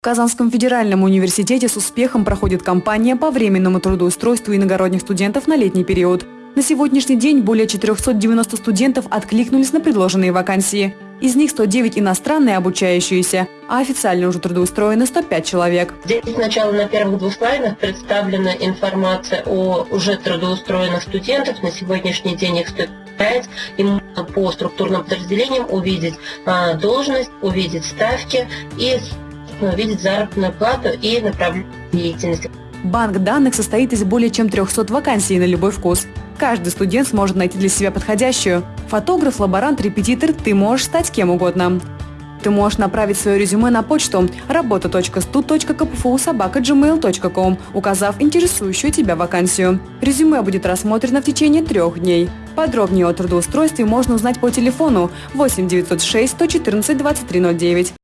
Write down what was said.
В Казанском федеральном университете с успехом проходит кампания по временному трудоустройству иногородних студентов на летний период. На сегодняшний день более 490 студентов откликнулись на предложенные вакансии. Из них 109 иностранные обучающиеся, а официально уже трудоустроены 105 человек. Здесь сначала на первых двух слайдах представлена информация о уже трудоустроенных студентах. На сегодняшний день их 105. И можно по структурным подразделениям увидеть а, должность, увидеть ставки и увидеть заработную плату и направление деятельности. Банк данных состоит из более чем 300 вакансий на любой вкус. Каждый студент сможет найти для себя подходящую. Фотограф, лаборант, репетитор – ты можешь стать кем угодно. Ты можешь направить свое резюме на почту работа.stu.kpfu.gmail.com, указав интересующую тебя вакансию. Резюме будет рассмотрено в течение трех дней. Подробнее о трудоустройстве можно узнать по телефону 8 906 114 2309